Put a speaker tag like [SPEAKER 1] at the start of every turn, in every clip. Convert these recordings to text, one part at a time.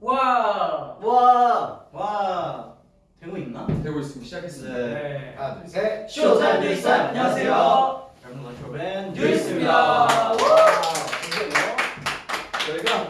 [SPEAKER 1] 와.
[SPEAKER 2] 와, 와, 되고 있나?
[SPEAKER 3] 되고 있습니다. 시작했습니다.
[SPEAKER 2] 네.
[SPEAKER 1] 네.
[SPEAKER 4] 하나 둘 셋.
[SPEAKER 1] Showtime 뉴이스트 안녕하세요.
[SPEAKER 2] 여러분 마이크로밴
[SPEAKER 1] 뉴이스트입니다.
[SPEAKER 2] 저희가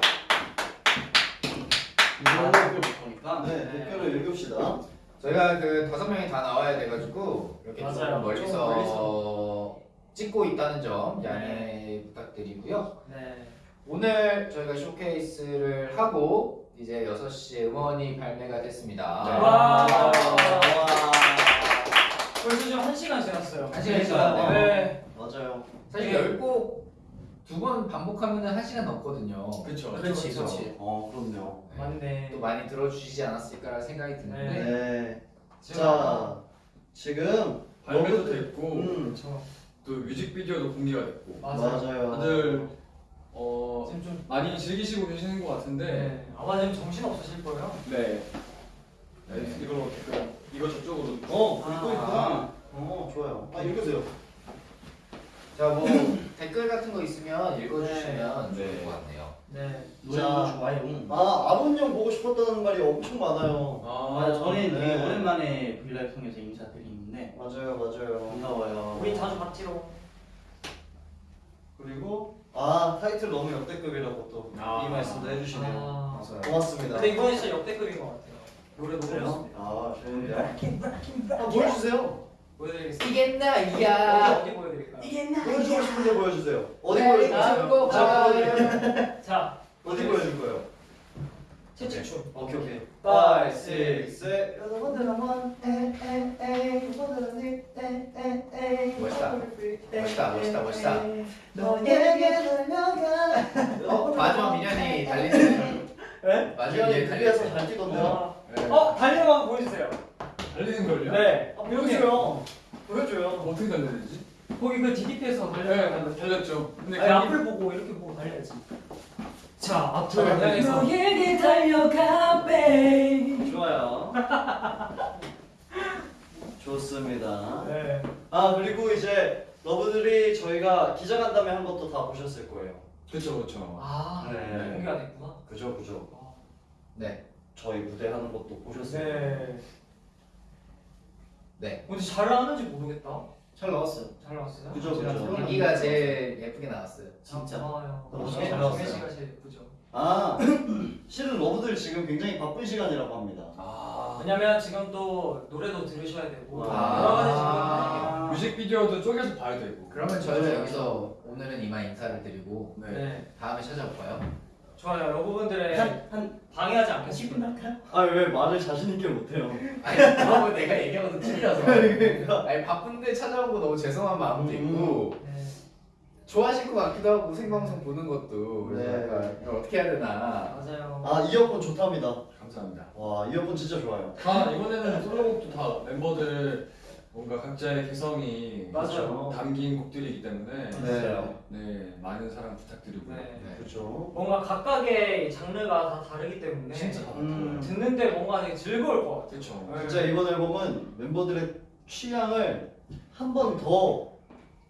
[SPEAKER 1] 아,
[SPEAKER 2] 목표를 못하니까 네, 목표를 읽읍시다.
[SPEAKER 4] 저희가 그 다섯 명이 다 나와야 돼가지고 이렇게
[SPEAKER 1] 맞아요.
[SPEAKER 4] 좀 멀리서,
[SPEAKER 1] 좀 멀리서.
[SPEAKER 4] 찍고 있다는 점 양해 부탁드리고요.
[SPEAKER 1] 네.
[SPEAKER 4] 오늘 저희가 쇼케이스를 하고 이제 6시에 음원이 발매가 됐습니다.
[SPEAKER 2] 네.
[SPEAKER 1] 와.
[SPEAKER 2] 와.
[SPEAKER 1] 벌써 지금 한 시간 지났어요.
[SPEAKER 4] 한 시간 지났네요.
[SPEAKER 1] 네.
[SPEAKER 2] 맞아요.
[SPEAKER 4] 사실
[SPEAKER 1] 네.
[SPEAKER 4] 10곡 두 번 반복하면 한 시간 넘거든요.
[SPEAKER 3] 그렇죠.
[SPEAKER 4] 그렇지, 그렇지.
[SPEAKER 2] 어, 그럼요.
[SPEAKER 4] 네.
[SPEAKER 1] 맞네.
[SPEAKER 4] 또 많이 들어주시지 않았을까라는 생각이 드는데
[SPEAKER 1] 네.
[SPEAKER 2] 네. 자, 지금
[SPEAKER 3] 발매도
[SPEAKER 2] 너무-
[SPEAKER 3] 됐고
[SPEAKER 2] 음,
[SPEAKER 3] 저또 뮤직비디오도 공개가 됐고
[SPEAKER 1] 맞아요.
[SPEAKER 2] 맞아요.
[SPEAKER 3] 다들 어
[SPEAKER 1] 지금 좀
[SPEAKER 3] 많이 즐기시고 계시는 것 같은데
[SPEAKER 1] 네. 아마 지금 정신 없으실 거예요.
[SPEAKER 3] 네.
[SPEAKER 4] 네.
[SPEAKER 3] 이걸로 댓글 이거 저쪽으로
[SPEAKER 2] 어,
[SPEAKER 1] 아.
[SPEAKER 2] 읽고 있구나. 어, 좋아요. 아, 읽으세요.
[SPEAKER 4] 자 뭐 댓글 같은 거 있으면 읽어주시면
[SPEAKER 3] 네.
[SPEAKER 4] 좋을 것 같네요.
[SPEAKER 1] 네.
[SPEAKER 2] 자,
[SPEAKER 1] 좋아요.
[SPEAKER 2] 아, 아론 형 보고 싶었다는 말이 엄청 많아요.
[SPEAKER 3] 아,
[SPEAKER 5] 저는 되게
[SPEAKER 2] 네.
[SPEAKER 5] 오랜만에 브이라이브 통해서 인사드리는데
[SPEAKER 2] 맞아요, 맞아요.
[SPEAKER 5] 반가워요.
[SPEAKER 1] 우리 자주 봤지로.
[SPEAKER 2] 그리고 아 타이틀 너무 역대급이라고 또이
[SPEAKER 3] 아.
[SPEAKER 2] 말씀도 해주시네요.
[SPEAKER 1] 아.
[SPEAKER 4] 맞아요.
[SPEAKER 2] 고맙습니다.
[SPEAKER 1] 근데 이번에 진짜 역대급인 것 같아요. 노래 너무? 좋습니다.
[SPEAKER 2] 아 좋은데요? 한번 보여주세요.
[SPEAKER 1] 보여드리겠습니다.
[SPEAKER 4] 이겠나
[SPEAKER 1] 어디
[SPEAKER 4] 이야.
[SPEAKER 1] 어디 보여드릴까요?
[SPEAKER 2] 보여주고 싶은데 보여주세요. 어디
[SPEAKER 4] 네?
[SPEAKER 2] 자,
[SPEAKER 4] 봐요.
[SPEAKER 1] 자,
[SPEAKER 2] 어디 보여줄 거예요?
[SPEAKER 1] 채찍춤.
[SPEAKER 2] 오케이 오케이.
[SPEAKER 1] Five,
[SPEAKER 2] six, seven.
[SPEAKER 4] 멋있다. 멋있다, 멋있다, 멋있다.
[SPEAKER 2] 너에게 달려가.
[SPEAKER 4] 어, 마지막 미련이 달리는.
[SPEAKER 2] 네?
[SPEAKER 4] 마지막.
[SPEAKER 2] 잘 뛰던데요.
[SPEAKER 1] 어,
[SPEAKER 3] 네.
[SPEAKER 1] 어 달리는 거 한번 보여주세요.
[SPEAKER 3] 달리는 걸요?
[SPEAKER 1] 네.
[SPEAKER 2] 아, 보여줘요. 보여줘요.
[SPEAKER 3] 어떻게 달려야 되지?
[SPEAKER 1] 거기 그 DDP에서 달려야
[SPEAKER 3] 네, 달렸죠. 근데
[SPEAKER 1] 아니, 앞을 보고 이렇게 보고 달려야지. 자,
[SPEAKER 2] 자,
[SPEAKER 1] 향해서.
[SPEAKER 5] 너에게 달려가 베이
[SPEAKER 2] 좋아요. 좋습니다.
[SPEAKER 1] 네.
[SPEAKER 2] 아 그리고 이제 러브들이 저희가 기자간담회 한 것도 다 보셨을 거예요.
[SPEAKER 3] 그렇죠, 그렇죠.
[SPEAKER 1] 아,
[SPEAKER 2] 네.
[SPEAKER 1] 공개가 됐구나.
[SPEAKER 2] 그죠 그죠.
[SPEAKER 4] 네.
[SPEAKER 2] 저희 무대 하는 것도 보셨을 거예요.
[SPEAKER 1] 네.
[SPEAKER 4] 네.
[SPEAKER 1] 근데 잘 나왔는지 모르겠다.
[SPEAKER 2] 잘 나왔어요.
[SPEAKER 1] 잘 나왔어요?
[SPEAKER 2] 그죠 그죠.
[SPEAKER 4] 여기가 제일 예쁘게 나왔어요.
[SPEAKER 2] 진짜.
[SPEAKER 1] 고마워요.
[SPEAKER 2] 너무 잘 나왔어요.
[SPEAKER 1] 정혜 씨가 제일 예쁘죠.
[SPEAKER 2] 아 실은 러브들 지금 굉장히 바쁜 시간이라고 합니다.
[SPEAKER 3] 아,
[SPEAKER 1] 왜냐면 지금 또 노래도 들으셔야 되고
[SPEAKER 2] 아.
[SPEAKER 1] 여러 가지 지금
[SPEAKER 3] 뮤직비디오도 쪼개서 봐야 되고.
[SPEAKER 4] 그러면 저희는 여기서 오늘은 이만 인사를 드리고.
[SPEAKER 1] 네.
[SPEAKER 4] 다음에 찾아올까요?
[SPEAKER 1] 좋아요. 여러분들의
[SPEAKER 5] 한 한
[SPEAKER 1] 방해하지
[SPEAKER 5] 10분
[SPEAKER 1] 않겠습니다.
[SPEAKER 5] 할까요?
[SPEAKER 2] 아왜 말을 자신 있게 못해요?
[SPEAKER 4] 아니 그러면 내가 얘기한 것도 틀려서.
[SPEAKER 2] 그러니까.
[SPEAKER 4] 아니 바쁜데 찾아오고 너무 죄송한 마음도
[SPEAKER 2] 음.
[SPEAKER 4] 있고
[SPEAKER 1] 네.
[SPEAKER 4] 좋아하실 것 같기도 하고 생방송 보는 것도
[SPEAKER 2] 네.
[SPEAKER 4] 그래서 약간 이거 어떻게 해야 되나.
[SPEAKER 1] 맞아요.
[SPEAKER 2] 아 이어폰 좋답니다.
[SPEAKER 3] 감사합니다.
[SPEAKER 2] 와 이어폰 진짜 좋아요.
[SPEAKER 3] 다 이번에는 솔로곡도 다 멤버들 뭔가 각자의 개성이
[SPEAKER 1] 맞아요.
[SPEAKER 3] 담긴 곡들이기 때문에
[SPEAKER 2] 네.
[SPEAKER 3] 네 많은 사랑 부탁드리고요.
[SPEAKER 1] 네.
[SPEAKER 4] 네.
[SPEAKER 2] 그렇죠.
[SPEAKER 1] 뭔가 각각의 장르가 다 다르기 때문에
[SPEAKER 3] 진짜 다
[SPEAKER 2] 음.
[SPEAKER 1] 듣는데 뭔가 되게 즐거울 것 같아요.
[SPEAKER 3] 그렇죠.
[SPEAKER 1] 네.
[SPEAKER 2] 진짜 이번 앨범은 멤버들의 취향을 한 번 더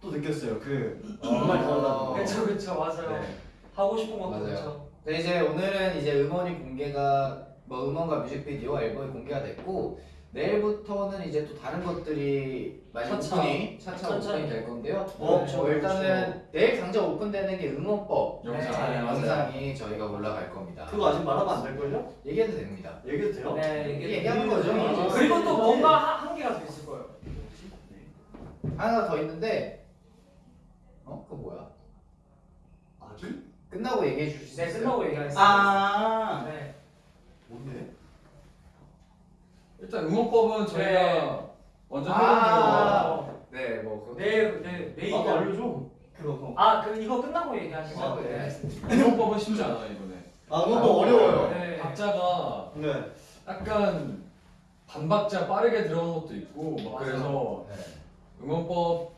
[SPEAKER 2] 또 느꼈어요. 그 정말 다르다는 거.
[SPEAKER 1] 그렇죠, 그렇죠, 맞아요.
[SPEAKER 4] 네.
[SPEAKER 1] 하고 싶은 것도
[SPEAKER 4] 맞아요.
[SPEAKER 1] 그렇죠.
[SPEAKER 4] 네, 이제 오늘은 이제 음원이 공개가 뭐 음원과 뮤직비디오 앨범이 공개가 됐고 내일부터는 이제 또 다른 것들이 많이
[SPEAKER 1] 차차.
[SPEAKER 4] 오픈이 차차
[SPEAKER 1] 천천히.
[SPEAKER 4] 오픈이 될 건데요.
[SPEAKER 2] 어,
[SPEAKER 4] 뭐
[SPEAKER 2] 그렇죠,
[SPEAKER 4] 일단은 내일 당장 오픈되는 게 음원법
[SPEAKER 3] 영상.
[SPEAKER 1] 네,
[SPEAKER 4] 네, 영상이 저희가 올라갈 겁니다.
[SPEAKER 2] 그거 아직 말하면 안 될걸요?
[SPEAKER 4] 얘기해도 됩니다.
[SPEAKER 2] 얘기해도 돼요?
[SPEAKER 1] 네, 이게
[SPEAKER 4] 얘기하는 거죠.
[SPEAKER 2] 아,
[SPEAKER 1] 그리고 또
[SPEAKER 2] 네.
[SPEAKER 1] 뭔가 한, 한 개가 더 있을 거예요.
[SPEAKER 4] 하나 더 있는데 어? 그거 뭐야?
[SPEAKER 2] 아기?
[SPEAKER 4] 끝나고 얘기해 주실 수
[SPEAKER 1] 네,
[SPEAKER 4] 있어요?
[SPEAKER 1] 끝나고 얘기하겠습니다.
[SPEAKER 5] 아
[SPEAKER 1] 네.
[SPEAKER 2] 뭔데?
[SPEAKER 3] 일단 음원법은 저희가
[SPEAKER 1] 네.
[SPEAKER 3] 먼저
[SPEAKER 4] 아.
[SPEAKER 3] 해본
[SPEAKER 4] 네, 뭐 그거
[SPEAKER 1] 내일, 내일, 내일.
[SPEAKER 2] 나도 알려줘.
[SPEAKER 5] 그거
[SPEAKER 1] 아, 그 이거 끝나고 얘기하시죠.
[SPEAKER 4] 아, 네.
[SPEAKER 3] 거 음원법은 쉽지 않아요 이번에.
[SPEAKER 2] 아 그것도 어려워요.
[SPEAKER 1] 네.
[SPEAKER 3] 박자가
[SPEAKER 2] 네.
[SPEAKER 3] 약간 반박자 빠르게 들어간 것도 있고 막. 그래서
[SPEAKER 4] 네.
[SPEAKER 3] 음원법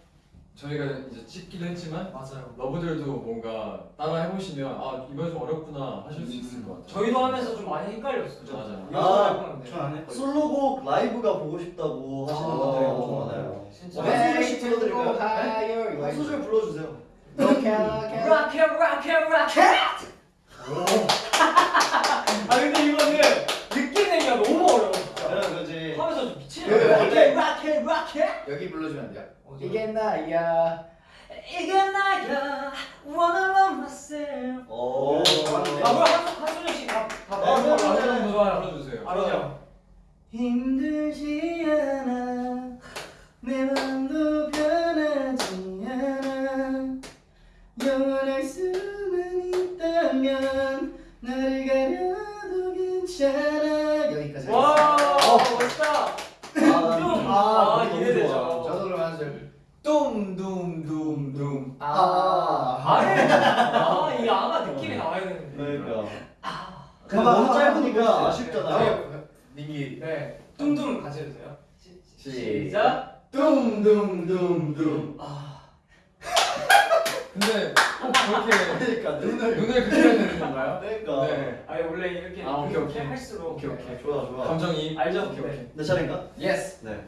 [SPEAKER 3] 저희가 이제 찍기도 했지만
[SPEAKER 1] 맞아요.
[SPEAKER 3] 러브들도 뭔가 따라 해보시면 아 이건 좀 어렵구나 하실 수 있을 것 같아요.
[SPEAKER 1] 저희도 하면서 좀 많이 헷갈렸어요.
[SPEAKER 3] 맞아요.
[SPEAKER 2] 아,
[SPEAKER 5] 전안 네, 했고
[SPEAKER 2] 솔로곡 라이브가 보고 싶다고 하시는 분들이 엄청 많아요.
[SPEAKER 1] 진짜.
[SPEAKER 2] 뭐 한 소절씩 불러드릴까요?
[SPEAKER 4] 네?
[SPEAKER 2] 한 소절 불러주세요.
[SPEAKER 4] 락해 락해 락해 락해 아 근데 이거는 느끼는 게 너무 어려워.
[SPEAKER 1] 락해 락해 락해 여기 불러주면 돼요?
[SPEAKER 4] 이게 나야.
[SPEAKER 1] 이게 나야. wanna love myself
[SPEAKER 2] 오.
[SPEAKER 1] 맞네
[SPEAKER 3] 한한준씩한한
[SPEAKER 1] 구조 하나
[SPEAKER 3] 불러주세요. 뭐.
[SPEAKER 1] 알아요.
[SPEAKER 5] 힘들지 않아. 내 맘도 변하지 않아. 영원할 수만 있다면 나를 가려도 괜찮아.
[SPEAKER 4] 여기까지
[SPEAKER 1] 와 멋있다.
[SPEAKER 2] 아,
[SPEAKER 1] 아,
[SPEAKER 2] 너무
[SPEAKER 1] 기대되죠.
[SPEAKER 4] 저도 그럼 한 소절.
[SPEAKER 5] 둠둠둠둠.
[SPEAKER 4] 아,
[SPEAKER 1] 아예 아이 아가 느낌이 나와야 되는데.
[SPEAKER 2] 그러니까. 근데
[SPEAKER 5] 가만,
[SPEAKER 2] 너무 짧으니까. 아쉽잖아요.
[SPEAKER 4] 민기.
[SPEAKER 1] 네. 뚱뚱 같이 해도 돼요?
[SPEAKER 4] 시작
[SPEAKER 1] 시작.
[SPEAKER 5] 둠둠둠둠
[SPEAKER 3] 근데 꼭 그렇게
[SPEAKER 2] 그러니까 눈을.
[SPEAKER 3] 눈을 그렇게 해야 되는 건가요?
[SPEAKER 2] 그러니까.
[SPEAKER 3] 네.
[SPEAKER 1] 아니 원래 이렇게
[SPEAKER 3] 아, 오케이,
[SPEAKER 1] 이렇게
[SPEAKER 3] 오케이.
[SPEAKER 1] 할수록
[SPEAKER 3] 오케이, 오케이.
[SPEAKER 2] 좋아 좋아.
[SPEAKER 3] 감정이
[SPEAKER 1] 알죠?
[SPEAKER 3] 오케이
[SPEAKER 1] 네.
[SPEAKER 3] 오케이.
[SPEAKER 2] 내 차례인가?
[SPEAKER 4] Yes
[SPEAKER 2] 네.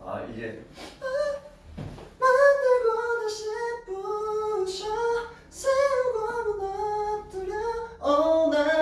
[SPEAKER 2] 아 이게
[SPEAKER 5] 만들고 다시 부셔 세우고 무너뜨려 Oh 나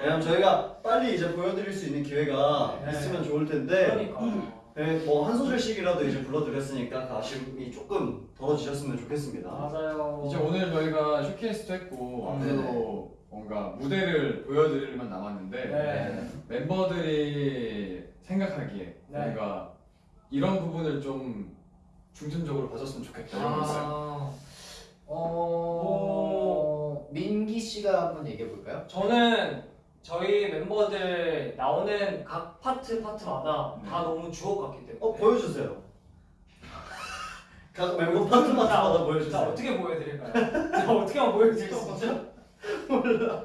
[SPEAKER 2] 왜냐면 저희가 빨리 이제 보여드릴 수 있는 기회가
[SPEAKER 1] 네.
[SPEAKER 2] 있으면 좋을 텐데
[SPEAKER 1] 그러니까
[SPEAKER 2] 네, 뭐한 소절씩이라도 이제 불러드렸으니까 그 아쉬움이 조금 덜어지셨으면 좋겠습니다.
[SPEAKER 1] 맞아요
[SPEAKER 3] 이제 오늘 저희가 쇼케이스도 했고
[SPEAKER 1] 음,
[SPEAKER 3] 앞으로 뭔가 무대를 보여드릴 일만 남았는데
[SPEAKER 1] 네.
[SPEAKER 3] 멤버들이 생각하기에
[SPEAKER 1] 네.
[SPEAKER 3] 뭔가 이런 부분을 좀 중점적으로 봐줬으면 좋겠다 이런 거 있어요.
[SPEAKER 4] 아, 어 민기 씨가 한번 얘기해 볼까요?
[SPEAKER 1] 저는 저희 멤버들 나오는 각 파트 파트마다
[SPEAKER 3] 네.
[SPEAKER 1] 다 너무 주옥 같기 때문에
[SPEAKER 2] 어 보여주세요. 각 멤버 파트마다 보여주세요.
[SPEAKER 1] 자 어떻게 보여드릴까요? 자 어떻게 하면 보여드릴 수 있죠? 몰라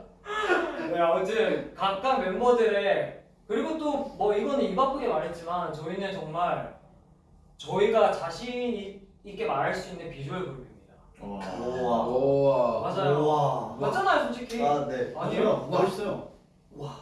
[SPEAKER 1] 네 아무튼 각각 멤버들의 그리고 또 뭐 이거는 입 아프게 말했지만 저희는 정말 저희가 자신 있게 말할 수 있는 비주얼 그룹입니다
[SPEAKER 3] 와.
[SPEAKER 2] 우와.
[SPEAKER 4] 오
[SPEAKER 1] 맞아요
[SPEAKER 2] 우와.
[SPEAKER 1] 맞잖아요 솔직히
[SPEAKER 2] 아 네.
[SPEAKER 1] 아니에요.
[SPEAKER 2] 멋있어요. 와.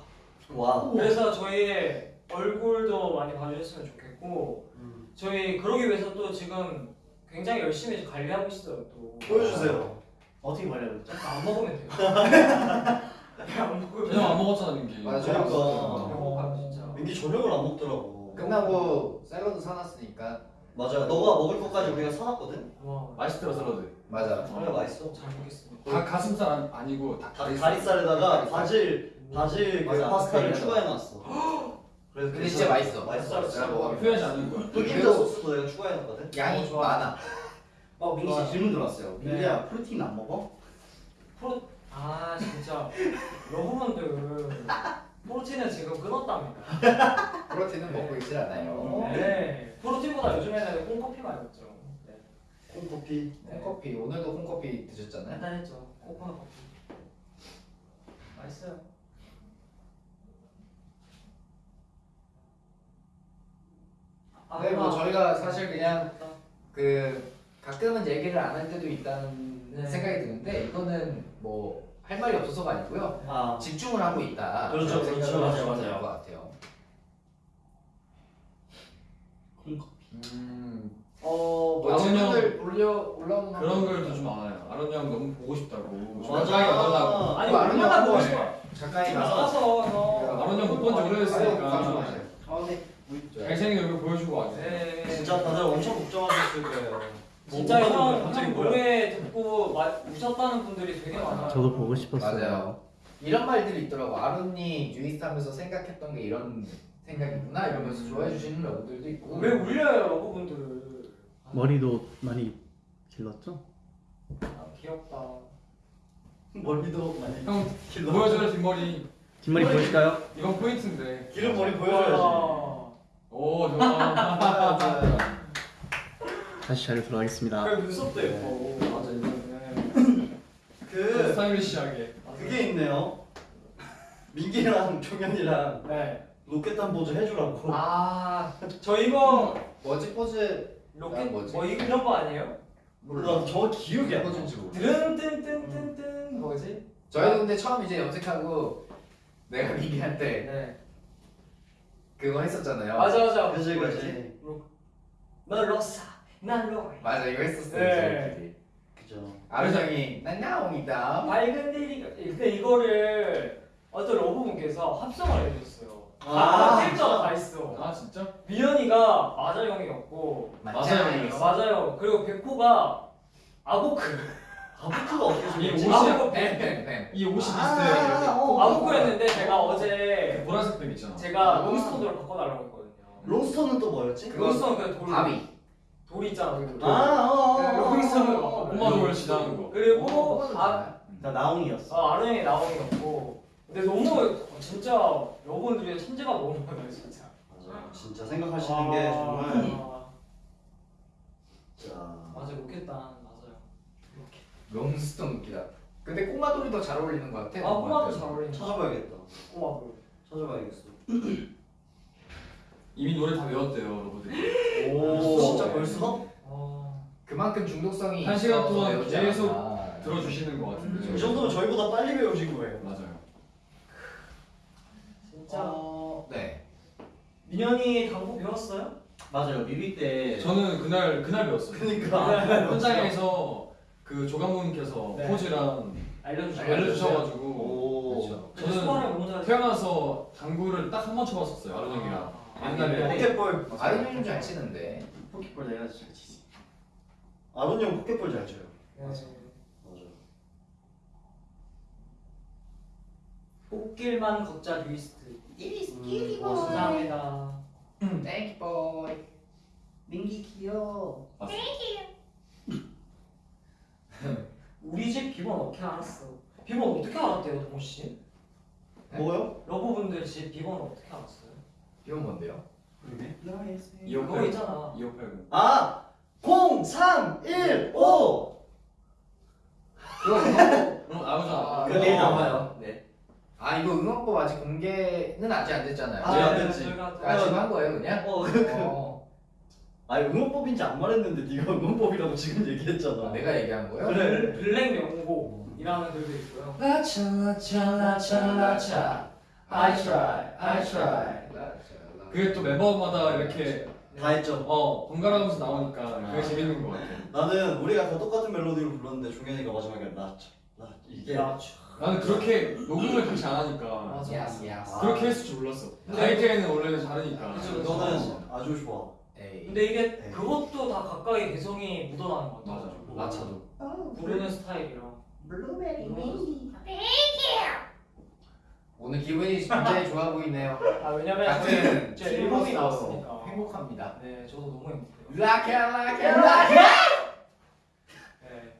[SPEAKER 2] 와.
[SPEAKER 1] 그래서 저희의 얼굴도 많이 봐주셨으면 좋겠고
[SPEAKER 2] 음.
[SPEAKER 1] 저희 그러기 위해서 또 지금 굉장히 열심히 관리하고 있어요 또
[SPEAKER 2] 보여주세요.
[SPEAKER 5] 어떻게 말려줬죠?
[SPEAKER 1] 아, 안 먹으면 돼요 안 먹으면
[SPEAKER 3] 저녁 안 먹었잖아 민기.
[SPEAKER 4] 맞아
[SPEAKER 2] 그러니까.
[SPEAKER 1] 배고파요 진짜
[SPEAKER 2] 민기 저녁을 안 먹더라고.
[SPEAKER 4] 끝나고 샐러드 사놨으니까
[SPEAKER 2] 맞아. 너가 먹을 것까지 우리가 사놨거든.
[SPEAKER 1] 와
[SPEAKER 3] 맛있더라 샐러드.
[SPEAKER 4] 맞아
[SPEAKER 2] 정말 맛있어.
[SPEAKER 1] 잘 먹겠습니다
[SPEAKER 3] 다 가슴살 아니- 아니고
[SPEAKER 2] 다다
[SPEAKER 3] 다리살.
[SPEAKER 2] 다리살에다가 바질 바질 그
[SPEAKER 4] 맞아.
[SPEAKER 2] 파스타를
[SPEAKER 4] 그게
[SPEAKER 2] 추가해놨어. 그래서
[SPEAKER 4] 근데 진짜 맛있어.
[SPEAKER 2] 맛있어.
[SPEAKER 4] 내가 먹어.
[SPEAKER 3] 후회하지 않는 거야.
[SPEAKER 2] 또 인자 소스도 내가 추가해놨거든.
[SPEAKER 4] 양이
[SPEAKER 1] 좋아.
[SPEAKER 4] 많아
[SPEAKER 5] 어 민기. 씨 질문 들어왔어요
[SPEAKER 1] 네.
[SPEAKER 5] 민기야 프로틴 안 먹어?
[SPEAKER 1] 프로 아 진짜 여러분들 프로틴은 지금 끊었답니다
[SPEAKER 4] 프로틴은 먹고 있질 않아요
[SPEAKER 1] 네 프로틴보다 요즘에는 콩커피 많이 먹죠 네.
[SPEAKER 2] 콩커피.
[SPEAKER 4] 콩커피 오늘도 콩커피 드셨잖아요
[SPEAKER 1] 간단했죠 코코넛 커피 맛있어요 아,
[SPEAKER 4] 네, 뭐
[SPEAKER 1] 아,
[SPEAKER 4] 저희가 사실 그냥 그 가끔은 얘기를 안 할 때도 있다는
[SPEAKER 1] 네.
[SPEAKER 4] 생각이 드는데 이거는 뭐 할 말이 없어서가 아니고요
[SPEAKER 2] 아.
[SPEAKER 4] 집중을 하고 있다
[SPEAKER 2] 그렇죠, 그렇죠. 맞아요, 맞아요.
[SPEAKER 4] 될것 같아요
[SPEAKER 3] 음,
[SPEAKER 1] 어
[SPEAKER 4] 뭐
[SPEAKER 3] 아론
[SPEAKER 4] 질문들 올려 올라오는
[SPEAKER 3] 그런 글도 좀 많아요. 아론 형 너무 보고 싶다고.
[SPEAKER 2] 맞아.
[SPEAKER 3] 정장이 어떠냐고.
[SPEAKER 1] 아니 얼마나
[SPEAKER 4] 하냐고.
[SPEAKER 1] 보고 싶어
[SPEAKER 4] 작가님
[SPEAKER 1] 나가서 형
[SPEAKER 3] 아론 형 못본지 오래됐으니까.
[SPEAKER 5] 아 네.
[SPEAKER 3] 잘생긴 얼굴 보여주고 와주세요.
[SPEAKER 1] 네
[SPEAKER 2] 진짜 다들 엄청 걱정하셨을 거예요.
[SPEAKER 1] 진짜
[SPEAKER 3] 뭐,
[SPEAKER 1] 형,
[SPEAKER 3] 갑자기
[SPEAKER 1] 형
[SPEAKER 3] 뭐야?
[SPEAKER 1] 노래 듣고 마, 우셨다는 분들이 되게 많아요
[SPEAKER 6] 저도 보고 싶었어요.
[SPEAKER 4] 맞아요 이런 말들이 있더라고 아론이 유이스하면서 생각했던 게 이런 생각이구나 이러면서 좋아해 주시는 러브들도 있고
[SPEAKER 1] 왜 울려요 러브분들
[SPEAKER 6] 머리도 많이 길렀죠?
[SPEAKER 1] 아 귀엽다
[SPEAKER 2] 머리도 많이.
[SPEAKER 3] 형
[SPEAKER 2] 길러.
[SPEAKER 3] 보여줘요 뒷머리.
[SPEAKER 6] 뒷머리 보여줄까요?
[SPEAKER 3] 이건 포인트인데.
[SPEAKER 2] 기름 머리 보여줘야지.
[SPEAKER 1] 와.
[SPEAKER 3] 오 좋아.
[SPEAKER 2] 맞아요, 맞아요.
[SPEAKER 6] 다시 자료 들어가겠습니다.
[SPEAKER 1] 그 눈썹도 예뻐
[SPEAKER 3] 맞아 이거.
[SPEAKER 2] 그
[SPEAKER 3] 스타일리시하게.
[SPEAKER 2] 그게 있네요. 민기랑 종현이랑
[SPEAKER 1] 네
[SPEAKER 2] 로켓단 포즈 해주라고.
[SPEAKER 1] 아, 저 이거
[SPEAKER 4] 뭐지 포즈
[SPEAKER 1] 로켓
[SPEAKER 4] 아, 뭐지?
[SPEAKER 1] 뭐 이- 이런 거 아니에요?
[SPEAKER 2] 몰라 정확히 기억이 안 나.
[SPEAKER 1] 드릉뜬뜬뜬뜬 뭐지?
[SPEAKER 4] 저희도 근데 처음 이제 염색하고 내가 때
[SPEAKER 1] 네.
[SPEAKER 4] 그거 했었잖아요.
[SPEAKER 1] 맞아 맞아.
[SPEAKER 2] 그지? 그지.
[SPEAKER 1] 너 로사, 난 로이.
[SPEAKER 4] 맞아 이거 했었어요.
[SPEAKER 1] 네.
[SPEAKER 4] 저희끼리.
[SPEAKER 2] 그죠.
[SPEAKER 4] 아르정이 난 나옹이다.
[SPEAKER 1] 밝은 데리가 근데 이거를 어떤 러브분께서 합성을 해주셨어요.
[SPEAKER 2] 아.
[SPEAKER 1] 다 필자가 다 있어.
[SPEAKER 3] 아 진짜?
[SPEAKER 1] 미연이가 맞아 형이었고
[SPEAKER 3] 맞아요.
[SPEAKER 1] 맞아요. 그리고 백호가 아보크
[SPEAKER 2] 아보크가 어떻게
[SPEAKER 3] 이
[SPEAKER 2] 생겼지?
[SPEAKER 3] 옷이-
[SPEAKER 1] 아보크
[SPEAKER 4] 뱀뱀뱀.
[SPEAKER 3] 이 옷이
[SPEAKER 2] 아,
[SPEAKER 3] 비슷해.
[SPEAKER 2] 어.
[SPEAKER 1] 아보크였는데 제가
[SPEAKER 3] 그
[SPEAKER 1] 어제
[SPEAKER 3] 보라색 뱀 있잖아.
[SPEAKER 1] 제가
[SPEAKER 4] 아.
[SPEAKER 1] 롱스톤으로 바꿔달라고 했거든요.
[SPEAKER 2] 롱스톤은 또 뭐였지?
[SPEAKER 4] 그거
[SPEAKER 1] 롱스톤 그 돌,
[SPEAKER 4] 바비.
[SPEAKER 1] 돌 있잖아. 그 돌.
[SPEAKER 2] 아, 어, 어, 어,
[SPEAKER 1] 네, 롱스톤으로
[SPEAKER 2] 어, 어,
[SPEAKER 1] 바꿔.
[SPEAKER 3] 꼬마 돌 지나는 거.
[SPEAKER 1] 그리고 아,
[SPEAKER 4] 아,
[SPEAKER 5] 나 나옹이었어.
[SPEAKER 1] 아 아론 형이 나옹이었고 근데 너무 진짜 여러분들이 천재가 너무 많아요 진짜.
[SPEAKER 2] 맞아. 진짜 생각하시는 게 정말.
[SPEAKER 1] 아,
[SPEAKER 2] 자.
[SPEAKER 1] 맞아 로켓단 맞아요.
[SPEAKER 4] 롱스톤 웃기다. 근데 꼬마돌이 더 잘 어울리는 것 같아.
[SPEAKER 1] 아 꼬마도 잘 어울린다.
[SPEAKER 2] 찾아봐야겠다.
[SPEAKER 1] 꼬마도.
[SPEAKER 2] 찾아봐야겠어.
[SPEAKER 3] 이미 노래 다 외웠대요, 여러분들이.
[SPEAKER 2] 오, 진짜 벌써?
[SPEAKER 1] 아,
[SPEAKER 4] 그만큼 중독성이
[SPEAKER 3] 한 시간
[SPEAKER 4] 있어서
[SPEAKER 3] 동안
[SPEAKER 4] 배우지
[SPEAKER 3] 계속
[SPEAKER 4] 않았나.
[SPEAKER 3] 들어주시는 것 같은데.
[SPEAKER 2] 이 정도면 저희보다 빨리 배우신 거예요.
[SPEAKER 3] 맞아요.
[SPEAKER 1] 진짜
[SPEAKER 4] 어, 네.
[SPEAKER 1] 민현이 당구 배웠어요?
[SPEAKER 5] 맞아요. 뮤비 때
[SPEAKER 3] 저는 그날 그날 배웠어요.
[SPEAKER 2] 그러니까.
[SPEAKER 3] 현장에서 그 조감독님께서
[SPEAKER 1] 네.
[SPEAKER 3] 포즈랑
[SPEAKER 1] 알려주죠.
[SPEAKER 3] 알려주셔가지고
[SPEAKER 2] 오.
[SPEAKER 4] 그렇죠.
[SPEAKER 1] 저는 잘.
[SPEAKER 3] 태어나서 당구를 딱 한 번 쳐봤었어요, 아른 형이랑. 옛날에.
[SPEAKER 2] 포켓볼.
[SPEAKER 4] 아이는 좀잘 치는데.
[SPEAKER 5] 포켓볼 내가 잘 치지.
[SPEAKER 2] 아론 형 포켓볼 잘 쳐요.
[SPEAKER 1] 네.
[SPEAKER 2] 맞아.
[SPEAKER 1] 꽃길만 걷자 리스트.
[SPEAKER 2] 음,
[SPEAKER 1] 감사합니다.
[SPEAKER 4] thank you boy.
[SPEAKER 5] 민기 귀여워.
[SPEAKER 1] 우리 집 비번 어떻게 알았어? 비번 어떻게 알았대요, 동호 씨?
[SPEAKER 2] 뭐요?
[SPEAKER 1] 러브분들 집 비번 어떻게 알았어요?
[SPEAKER 4] 이건 뭔데요?
[SPEAKER 5] 그러네.
[SPEAKER 1] 그거 있잖아.
[SPEAKER 3] 2580.
[SPEAKER 2] 아! 0, 3, 1, 5!
[SPEAKER 4] 그거 응원법.
[SPEAKER 3] 그럼 나오잖아.
[SPEAKER 5] 그그 내일
[SPEAKER 2] 어.
[SPEAKER 5] 나와요. 네.
[SPEAKER 4] 아 이거 응원법 아직 공개는 아직 안 됐잖아요.
[SPEAKER 2] 아, 안
[SPEAKER 1] 네,
[SPEAKER 2] 됐지.
[SPEAKER 1] 저희가
[SPEAKER 4] 아, 지금 한 거예요 그냥?
[SPEAKER 2] 어,
[SPEAKER 4] 어.
[SPEAKER 2] 아니 응원법인지 안 말했는데 네가 응원법이라고 지금 얘기했잖아.
[SPEAKER 4] 아, 내가 얘기한 거예요?
[SPEAKER 2] 그래.
[SPEAKER 1] 블랙 명곡이라는 글도 있고요.
[SPEAKER 4] 라차 라차 라차 I try, I try.
[SPEAKER 3] 그게 또 멤버마다 이렇게
[SPEAKER 2] 다 했죠.
[SPEAKER 3] 어 번갈아가면서 나오니까 그게 재밌는 것 같아.
[SPEAKER 2] 나는 우리가 다 똑같은 멜로디로 불렀는데 종현이가 마지막에 나, 나 이게
[SPEAKER 1] 야,
[SPEAKER 3] 나는 그렇게 녹음을 같이 안 하니까
[SPEAKER 1] 맞아.
[SPEAKER 3] 그렇게 했을 줄 몰랐어. 가이드에는 원래는 다르니까.
[SPEAKER 1] 그쵸, 그쵸.
[SPEAKER 2] 너는 아주 좋아.
[SPEAKER 4] 에이.
[SPEAKER 1] 근데 이게
[SPEAKER 2] 네.
[SPEAKER 1] 그것도 다 각각의 개성이 묻어나는 것 같아.
[SPEAKER 3] 맞아.
[SPEAKER 4] 라차도.
[SPEAKER 1] 부르는 스타일이랑.
[SPEAKER 5] 블루베리
[SPEAKER 1] 민기.
[SPEAKER 4] 오늘 기분이 굉장히 좋아 보이네요.
[SPEAKER 1] 아 왜냐면
[SPEAKER 4] 같은
[SPEAKER 1] 제 앨범이 나왔으니까.
[SPEAKER 4] 행복합니다.
[SPEAKER 1] 네, 저도 너무 행복해요.
[SPEAKER 4] 라케 라케 라케.
[SPEAKER 1] 네.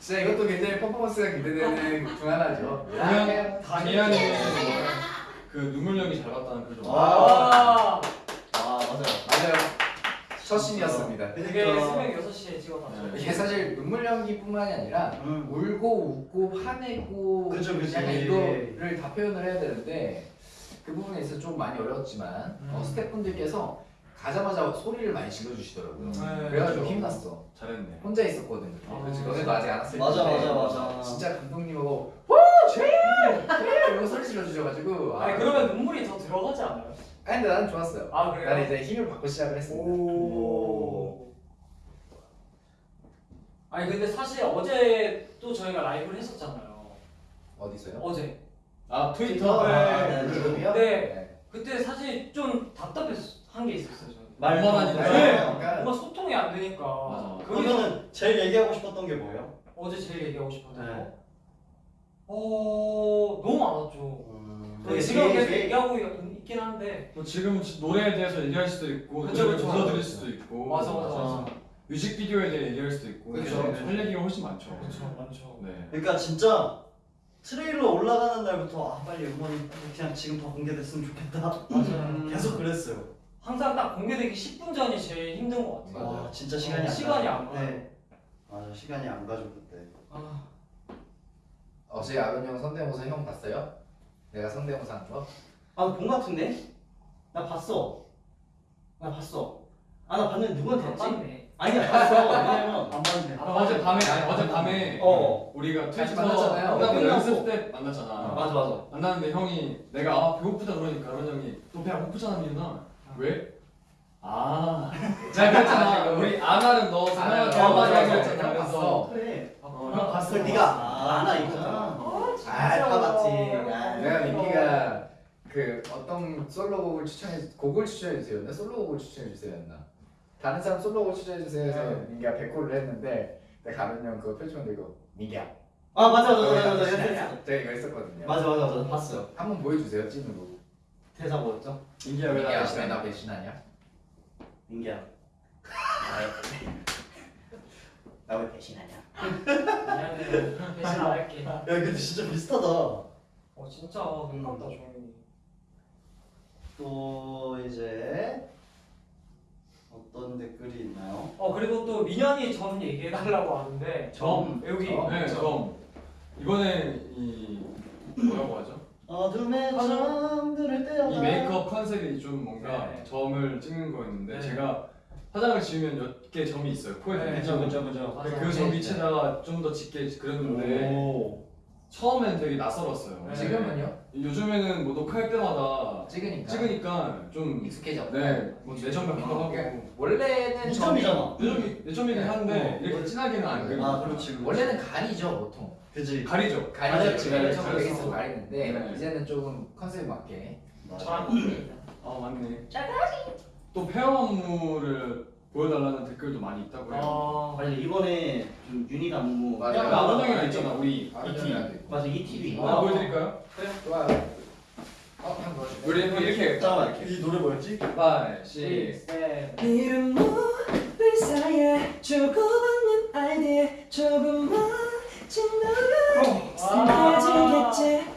[SPEAKER 4] 진짜 이것도 굉장히 퍼포먼스가 기대되는 중 하나죠.
[SPEAKER 3] 그냥 다니안의 그 눈물력이 잘 봤다는 좀.
[SPEAKER 1] 아,
[SPEAKER 2] 아 맞아요.
[SPEAKER 4] 맞아요. 첫 신이었습니다.
[SPEAKER 1] 되게
[SPEAKER 2] 그러니까.
[SPEAKER 1] 새벽 6시에 찍어놨죠.
[SPEAKER 3] 네.
[SPEAKER 4] 이게 사실 눈물 연기뿐만이 아니라
[SPEAKER 2] 음.
[SPEAKER 4] 울고 웃고 화내고
[SPEAKER 2] 그쵸, 그치.
[SPEAKER 4] 약간 이거를 다 표현을 해야 되는데 그 부분에 있어서 좀 많이 어려웠지만
[SPEAKER 1] 음.
[SPEAKER 4] 어, 스태프분들께서 가자마자 소리를 많이 질러주시더라고요.
[SPEAKER 1] 네,
[SPEAKER 4] 그래가지고
[SPEAKER 2] 그쵸.
[SPEAKER 4] 힘났어.
[SPEAKER 3] 잘했네.
[SPEAKER 4] 혼자 있었거든.
[SPEAKER 1] 아,
[SPEAKER 4] 그렇지. 너네도 아직 안 왔을
[SPEAKER 2] 맞아,
[SPEAKER 4] 텐데
[SPEAKER 2] 맞아, 맞아.
[SPEAKER 4] 진짜 감독님하고 제일 이러고 소리 질러주셔가지고
[SPEAKER 1] 아니 그러면 눈물이 더 들어가지 않아요?
[SPEAKER 4] 아니 근데 나는 좋았어요.
[SPEAKER 1] 아 그래요?
[SPEAKER 4] 나는 이제 힘을 받고 시작을 했습니다.
[SPEAKER 1] 오. 아니 근데 사실 어제 또 저희가 라이브를 했었잖아요.
[SPEAKER 4] 어디서요?
[SPEAKER 1] 어제.
[SPEAKER 3] 아 트위터.
[SPEAKER 1] 네.
[SPEAKER 2] 아, 네, 네.
[SPEAKER 1] 네. 그때 사실 좀 답답한 게 있었어요. 저는.
[SPEAKER 3] 말만 하니까.
[SPEAKER 1] 네.
[SPEAKER 4] 그러니까
[SPEAKER 1] 뭔가 소통이 안 되니까.
[SPEAKER 3] 맞아.
[SPEAKER 2] 그러면은 제일 얘기하고 싶었던 게 뭐예요?
[SPEAKER 1] 어제 제일 얘기하고 싶었던
[SPEAKER 2] 네.
[SPEAKER 1] 거. 어 너무 많았죠.
[SPEAKER 2] 음,
[SPEAKER 1] 근데 지금 계속 얘기하고 있- 있긴 한데.
[SPEAKER 3] 뭐 지금 노래에 대해서 얘기할 수도 있고
[SPEAKER 1] 그쵸, 그쵸.
[SPEAKER 3] 불러드릴 수도 있고
[SPEAKER 1] 맞아 맞아 맞아.
[SPEAKER 3] 뮤직비디오에 대해 얘기할 수도 있고
[SPEAKER 4] 그쵸.
[SPEAKER 3] 할 얘기가 훨씬 많죠.
[SPEAKER 1] 그렇죠 많죠.
[SPEAKER 3] 네.
[SPEAKER 2] 그러니까 진짜 트레일러 올라가는 날부터 아 빨리 음원이 그냥 지금 다 공개됐으면 좋겠다.
[SPEAKER 1] 맞아요.
[SPEAKER 2] 계속 그랬어요.
[SPEAKER 1] 항상 딱 공개되기 10분 전이 제일 힘든 것 같아요.
[SPEAKER 4] 맞아요.
[SPEAKER 2] 와 진짜 시간이 안
[SPEAKER 1] 시간이. 안 가요.
[SPEAKER 2] 네. 맞아 시간이 안 가죠 그때.
[SPEAKER 1] 아,
[SPEAKER 4] 어제 아론 형 성대모사 형 봤어요? 내가 성대모사 한 거?
[SPEAKER 5] 아본 거 같은데? 나 봤어. 나 봤어. 아 나 봤는데 누구한테 했지?
[SPEAKER 1] 봤네.
[SPEAKER 5] 아니야 봤어. 왜냐면
[SPEAKER 2] 안 봤는데.
[SPEAKER 3] 아, 어제 밤에 아니 어제 밤에
[SPEAKER 5] 어.
[SPEAKER 3] 우리가 트위터
[SPEAKER 4] 만났잖아요.
[SPEAKER 5] 끝나고.
[SPEAKER 3] 연습 때 만났잖아.
[SPEAKER 5] 맞아 맞아.
[SPEAKER 3] 만났는데 형이 내가 아 배고프다 그러니까 그런 형이 너 배 안 고프잖아 민아 왜? 아 내가 그랬잖아 우리 더 하자
[SPEAKER 4] 맞아,
[SPEAKER 3] 그랬잖아
[SPEAKER 4] 맞아.
[SPEAKER 3] 그래서
[SPEAKER 5] 그래.
[SPEAKER 3] 어,
[SPEAKER 5] 형 봤어. 네가 아, 하나 있구나. 아다 봤지. 아.
[SPEAKER 4] 내가 민기가 그 어떤 솔로곡을 추천해 곡을 추천해 주세요. 나 솔로곡을 추천해 주세요였나? 다른 사람 솔로곡 추천해 주세요 해서
[SPEAKER 1] 네.
[SPEAKER 4] 민기가 100호를 했는데 내가 가면 형 그거 펼치면 이거 민기야.
[SPEAKER 5] 아 맞아 맞아 맞아
[SPEAKER 4] 네.
[SPEAKER 5] 맞아.
[SPEAKER 4] 제가 이거 했었거든요.
[SPEAKER 5] 맞아 맞아 맞아 봤어요.
[SPEAKER 4] 한번 보여주세요 찍는 거.
[SPEAKER 5] 대사 뭐였죠?
[SPEAKER 3] 민기야 왜
[SPEAKER 4] 민기야
[SPEAKER 3] 나
[SPEAKER 4] 왜나 배신하냐?
[SPEAKER 5] 민기야. 나 왜 배신하냐?
[SPEAKER 1] 미안해. 대신 안 할게.
[SPEAKER 2] 야 근데 진짜 비슷하다.
[SPEAKER 1] 어 진짜 가깝다 종현이.
[SPEAKER 2] 또 이제 어떤 댓글이 있나요?
[SPEAKER 1] 어 그리고 또 민현이 점 얘기해달라고 하는데
[SPEAKER 3] 점?
[SPEAKER 1] 여기
[SPEAKER 4] 점?
[SPEAKER 3] 네, 점. 이번에 이 뭐라고 하죠?
[SPEAKER 2] 어둠의
[SPEAKER 1] 화장-
[SPEAKER 2] 점들을 떼어.
[SPEAKER 3] 이 메이크업 컨셉이 좀 뭔가
[SPEAKER 1] 네.
[SPEAKER 3] 점을 찍는 거였는데
[SPEAKER 1] 네.
[SPEAKER 3] 제가 화장을 지으면 몇 개 점이 있어요 코에
[SPEAKER 1] 네,
[SPEAKER 3] 그죠
[SPEAKER 2] 그죠 그죠.
[SPEAKER 1] 맞아.
[SPEAKER 3] 그점 위치에다가 좀 더 짙게 그렸는데
[SPEAKER 2] 오.
[SPEAKER 3] 처음엔 되게 낯설었어요
[SPEAKER 1] 네.
[SPEAKER 4] 지금은요?
[SPEAKER 3] 요즘에는 뭐 녹화할 때마다
[SPEAKER 4] 찍으니까.
[SPEAKER 3] 찍으니까 좀
[SPEAKER 4] 익숙해져.
[SPEAKER 3] 네, 뭐 내점 같기도 하고
[SPEAKER 4] 그러니까 원래는 점이
[SPEAKER 2] 이점이잖아.
[SPEAKER 3] 내점이 내점이긴 한데
[SPEAKER 2] 어.
[SPEAKER 3] 이렇게 진하게는 안 그리고
[SPEAKER 2] 아 그렇지. 그렇지.
[SPEAKER 4] 원래는 가리죠 보통.
[SPEAKER 2] 그지.
[SPEAKER 3] 가리죠.
[SPEAKER 4] 가리죠.
[SPEAKER 2] 가렸지,
[SPEAKER 4] 가리죠.
[SPEAKER 2] 가렸지.
[SPEAKER 4] 있으면 가리는데
[SPEAKER 3] 네.
[SPEAKER 4] 이제는 조금 컨셉 맞게.
[SPEAKER 1] 저랑.
[SPEAKER 3] 아 맞네. 또 페어 안무를 보여달라는 댓글도 많이 있다고요.
[SPEAKER 1] 어,
[SPEAKER 5] 맞아 이번에 좀 유닛 안무.
[SPEAKER 4] 맞아.
[SPEAKER 3] 야, 아론 형이랑 있잖아 우리
[SPEAKER 4] 아론
[SPEAKER 3] 이
[SPEAKER 4] 형이랑
[SPEAKER 3] 팀.
[SPEAKER 4] 있고.
[SPEAKER 5] 맞아 이 TV.
[SPEAKER 3] 하나 보여드릴까요?
[SPEAKER 4] 좋아요. 어, 한 번.
[SPEAKER 3] 우리 이렇게
[SPEAKER 2] 잠깐만 이 노래 뭐였지?
[SPEAKER 3] 5, 6,
[SPEAKER 1] 7
[SPEAKER 7] 이름 모를 사이에 주고받는 아이디에 조금만 진노를 익숙해지겠지
[SPEAKER 1] 예.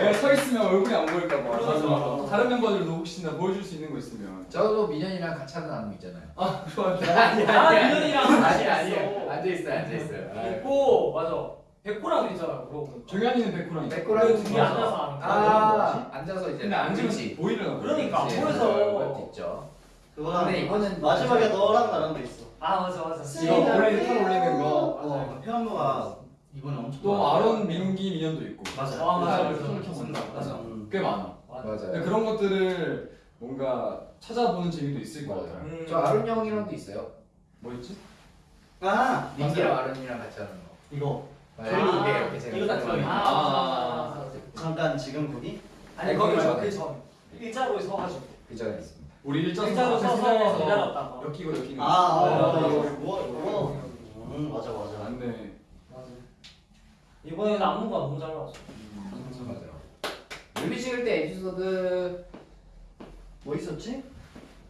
[SPEAKER 3] 내가 서 있으면 얼굴이 안 보일까 봐.
[SPEAKER 1] 맞아, 맞아.
[SPEAKER 3] 다른 멤버들도 혹시나 보여줄 수 있는 거 있으면.
[SPEAKER 4] 저도 민현이랑 같이 하는 안무 있잖아요.
[SPEAKER 3] 아 좋아.
[SPEAKER 1] 나 민현이랑 같이
[SPEAKER 4] 아니
[SPEAKER 1] 있어.
[SPEAKER 4] 아니 앉아 있어요 앉아 있어요.
[SPEAKER 1] 있고 맞아. 백호랑 있잖아.
[SPEAKER 3] 정현이는 백호랑.
[SPEAKER 4] 백호랑
[SPEAKER 1] 그 둘이 앉아서 하는 거.
[SPEAKER 4] 아 앉아서 이제
[SPEAKER 3] 근데 앉으면. 보이려나 봐.
[SPEAKER 1] 그러니까. 안
[SPEAKER 4] 그렇지.
[SPEAKER 1] 보여서.
[SPEAKER 4] 있죠.
[SPEAKER 2] 그거랑
[SPEAKER 4] 근데 이거는
[SPEAKER 2] 마지막에 너랑 나랑도 있어.
[SPEAKER 1] 아 맞아 맞아.
[SPEAKER 3] 이거 올리 털 올리는 거.
[SPEAKER 5] 어 태연무가 이번에 엄청.
[SPEAKER 3] 또
[SPEAKER 5] 많아.
[SPEAKER 3] 아론, 민기, 민현도 있고.
[SPEAKER 5] 맞아.
[SPEAKER 1] 아, 맞아,
[SPEAKER 3] 그
[SPEAKER 1] 맞아.
[SPEAKER 3] 손을 켜서
[SPEAKER 1] 맞아.
[SPEAKER 3] 맞아.
[SPEAKER 2] 음.
[SPEAKER 3] 꽤 많아.
[SPEAKER 1] 맞아.
[SPEAKER 3] 근데
[SPEAKER 4] 맞아요.
[SPEAKER 3] 그런 것들을 뭔가 찾아보는 재미도 있을 것 같아요.
[SPEAKER 1] 음.
[SPEAKER 4] 저 아론 형이랑도 있어요.
[SPEAKER 3] 뭐 있지?
[SPEAKER 5] 아
[SPEAKER 4] 민기랑 아론이랑 같이 하는 거.
[SPEAKER 5] 이거
[SPEAKER 4] 맞아요.
[SPEAKER 5] 저희
[SPEAKER 4] 이게 이렇게 제가
[SPEAKER 5] 이거 다 저희.
[SPEAKER 1] 아,
[SPEAKER 3] 아.
[SPEAKER 1] 맞아.
[SPEAKER 2] 잠깐 지금 분이
[SPEAKER 1] 아니
[SPEAKER 4] 네,
[SPEAKER 1] 거기
[SPEAKER 4] 거기
[SPEAKER 1] 저
[SPEAKER 4] 전에.
[SPEAKER 1] 그 전. 일자로 서가지고.
[SPEAKER 4] 그 전에 있습니다.
[SPEAKER 3] 우리 일자로
[SPEAKER 1] 서서 기다렸다가.
[SPEAKER 3] 엮이고 엮이는
[SPEAKER 2] 아,
[SPEAKER 3] 거.
[SPEAKER 2] 아,
[SPEAKER 1] 아,
[SPEAKER 2] 이거
[SPEAKER 1] 이거.
[SPEAKER 2] 이거 이거. 음 맞아 맞아.
[SPEAKER 3] 맞네.
[SPEAKER 1] 이번에는 안무가 너무 잘 나왔어.
[SPEAKER 4] 맞아요. 뮤비 찍을 때 에피소드
[SPEAKER 2] 뭐 있었지?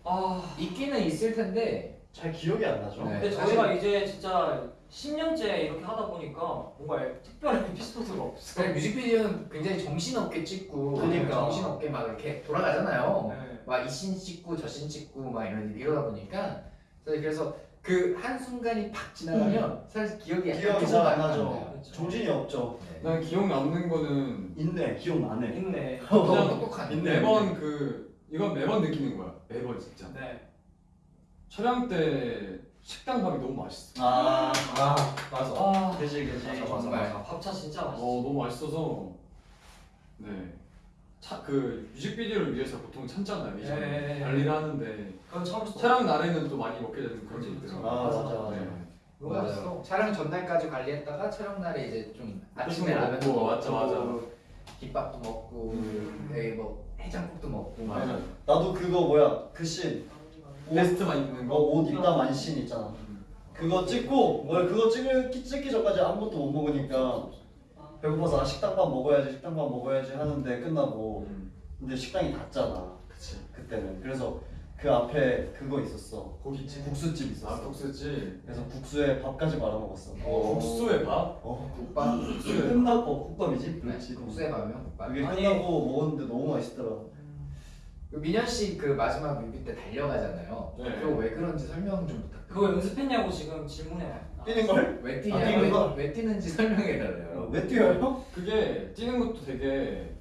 [SPEAKER 1] 아.
[SPEAKER 4] 있기는 있을 텐데
[SPEAKER 2] 잘 기억이 안 나죠.
[SPEAKER 4] 네.
[SPEAKER 1] 근데 저희가 이제 진짜 10년째 이렇게 하다 보니까 뭔가 특별한 에피소드가 없어.
[SPEAKER 4] 그냥 뮤직비디오는 굉장히 정신없게 찍고
[SPEAKER 2] 그러니까.
[SPEAKER 4] 정신없게 막 이렇게 돌아가잖아요.
[SPEAKER 1] 네.
[SPEAKER 4] 막이신 찍고 저신 찍고 막 이런 이러다 보니까 저희 그래서 그 한 순간이 팍 지나가면 사실 기억이
[SPEAKER 2] 기억이
[SPEAKER 4] 잘안안
[SPEAKER 2] 나죠.
[SPEAKER 1] 그렇죠.
[SPEAKER 2] 정신이 없죠.
[SPEAKER 4] 네.
[SPEAKER 3] 난 기억 남는 거는
[SPEAKER 2] 있네 기억 나네.
[SPEAKER 1] 있네.
[SPEAKER 4] 너무 똑똑하네.
[SPEAKER 2] 있네.
[SPEAKER 3] 매번 그 이건 매번 느끼는 거야. 매번 진짜.
[SPEAKER 1] 네.
[SPEAKER 3] 촬영 때 식당 밥이 너무 맛있어.
[SPEAKER 2] 아, 아
[SPEAKER 5] 맞아.
[SPEAKER 1] 아.
[SPEAKER 2] 그지 그지.
[SPEAKER 4] 맞아, 맞아.
[SPEAKER 1] 정말 밥차 진짜
[SPEAKER 3] 어
[SPEAKER 1] 맛있어.
[SPEAKER 3] 너무 맛있어서 네. 차, 그 뮤직비디오를 위해서 보통 참잖아요. 이제
[SPEAKER 1] 네.
[SPEAKER 3] 관리를 하는데
[SPEAKER 1] 그건 수
[SPEAKER 3] 촬영 날에는 또 많이 먹게 되는 그런 게
[SPEAKER 1] 그렇죠.
[SPEAKER 3] 있더라고요.
[SPEAKER 2] 아 맞아 맞아.
[SPEAKER 3] 네.
[SPEAKER 1] 너무
[SPEAKER 4] 맞아요.
[SPEAKER 1] 맛있어.
[SPEAKER 4] 촬영 전날까지 관리했다가 촬영 날에 이제 좀 아침에
[SPEAKER 3] 먹고,
[SPEAKER 4] 라면도 먹고
[SPEAKER 3] 맞아, 맞아.
[SPEAKER 4] 김밥도 먹고 여기 뭐 해장국도 먹고 막
[SPEAKER 3] 맞아.
[SPEAKER 2] 나도 그거 뭐야 그 씬.
[SPEAKER 3] 베스트만 입는 거.
[SPEAKER 2] 어옷 입다 만씬 있잖아.
[SPEAKER 3] 음.
[SPEAKER 2] 그거 찍고 뭐야 그거 찍기 찍기 전까지 아무것도 못 먹으니까 배고파서 아, 식당밥 먹어야지 식당밥 먹어야지 하는데 끝나고
[SPEAKER 3] 음.
[SPEAKER 2] 근데 식당이 닫잖아
[SPEAKER 3] 그치.
[SPEAKER 2] 그때는 그래서 그 앞에 그거 있었어
[SPEAKER 3] 고깃집.
[SPEAKER 2] 국수집 있었어
[SPEAKER 3] 아 국수집.
[SPEAKER 2] 그래서 국수에 밥까지 말아 먹었어
[SPEAKER 4] 어.
[SPEAKER 3] 국수에 밥?
[SPEAKER 2] 어
[SPEAKER 4] 국밥
[SPEAKER 2] 국수에 끝나고 국밥이지
[SPEAKER 4] 네,
[SPEAKER 2] 그렇지
[SPEAKER 4] 국수에 가면 국밥
[SPEAKER 2] 그게
[SPEAKER 1] 아니.
[SPEAKER 2] 끝나고 먹었는데 너무 맛있더라
[SPEAKER 4] 그 민현 씨 그 마지막 뮤비 때 달려가잖아요.
[SPEAKER 3] 네.
[SPEAKER 4] 그거 왜 그런지 설명 좀 부탁드려요.
[SPEAKER 1] 그거 연습했냐고 지금 질문해.
[SPEAKER 2] 뛰는 걸?
[SPEAKER 4] 왜
[SPEAKER 2] 아,
[SPEAKER 4] 뛰냐고
[SPEAKER 2] 뛰는 거?
[SPEAKER 4] 왜 뛰는지 설명해 달래요.
[SPEAKER 2] 왜 뛰어요?
[SPEAKER 3] 그게 뛰는 것도 되게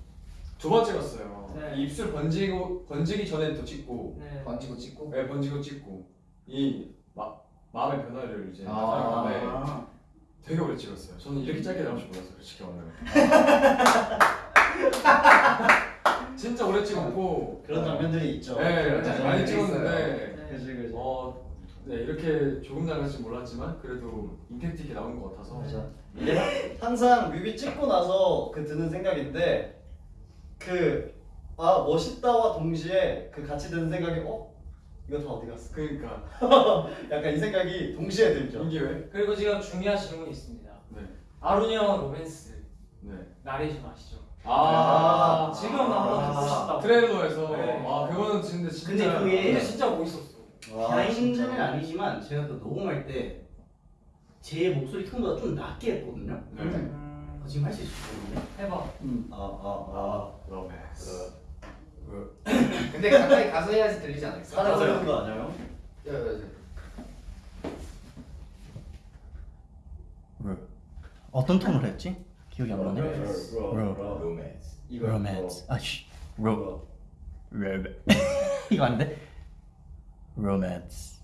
[SPEAKER 3] 두 번 찍었어요.
[SPEAKER 1] 네.
[SPEAKER 3] 이 입술 번지고 번지기 전에 또 찍고,
[SPEAKER 1] 네.
[SPEAKER 4] 번지고 찍고.
[SPEAKER 3] 네, 번지고 찍고 이 마, 마음의 변화를 이제
[SPEAKER 4] 아.
[SPEAKER 3] 나타내는데 되게 오래 찍었어요. 저는 이렇게 짧게 나올 줄 몰랐어요, 솔직히 오늘. 진짜 오래 찍었고,
[SPEAKER 2] 그런 장면들이 있죠.
[SPEAKER 3] 네,
[SPEAKER 4] 그런 장면들이
[SPEAKER 3] 많이. 찍었는데,
[SPEAKER 2] 그지 그지.
[SPEAKER 3] 어, 네, 이렇게 조금 나갈지 몰랐지만 그래도 임팩트 있게 나온 것 같아서.
[SPEAKER 2] 맞아. 이게 항상 뮤비 찍고 나서 그 드는 생각인데 그 아 멋있다와 동시에 그 같이 드는 생각이 어 이거 다 어디 갔어?
[SPEAKER 3] 그러니까
[SPEAKER 2] 약간 이 생각이 동시에 들죠.
[SPEAKER 3] 이게 왜?
[SPEAKER 1] 그리고 지금 중요한 질문이 있습니다.
[SPEAKER 3] 네,
[SPEAKER 1] 아론이 형 로맨스
[SPEAKER 3] 네.
[SPEAKER 1] 나레이션 아시죠?
[SPEAKER 3] 아,
[SPEAKER 1] 지금 한번 듣고 싶다.
[SPEAKER 3] 트레일러에서
[SPEAKER 1] 네.
[SPEAKER 3] 아 그거는 진짜 진짜.
[SPEAKER 5] 근데 그게-
[SPEAKER 1] 근데 진짜 멋있었어.
[SPEAKER 2] 와,
[SPEAKER 5] behind는
[SPEAKER 2] 진짜.
[SPEAKER 5] 아니지만 제가 그 녹음할 때 제 목소리 톤보다 좀 낮게 했거든요.
[SPEAKER 3] 네.
[SPEAKER 1] 음,
[SPEAKER 5] 어, 지금 할 수 있을 것 같은데.
[SPEAKER 1] 해봐.
[SPEAKER 2] 음, 아, 아, 아.
[SPEAKER 3] 로맨스. 그
[SPEAKER 4] 근데 가까이 가서 해야지 들리지 않을까?
[SPEAKER 2] 사랑 그런 거 아니에요?
[SPEAKER 4] 야, 야, 야.
[SPEAKER 6] 어떤 톤으로 했지? 기억이 안 나네.
[SPEAKER 4] 로맨스.
[SPEAKER 6] 로맨스. 아씨. 로.
[SPEAKER 2] 로.
[SPEAKER 6] 로맨. 이거 안 돼? 로맨스.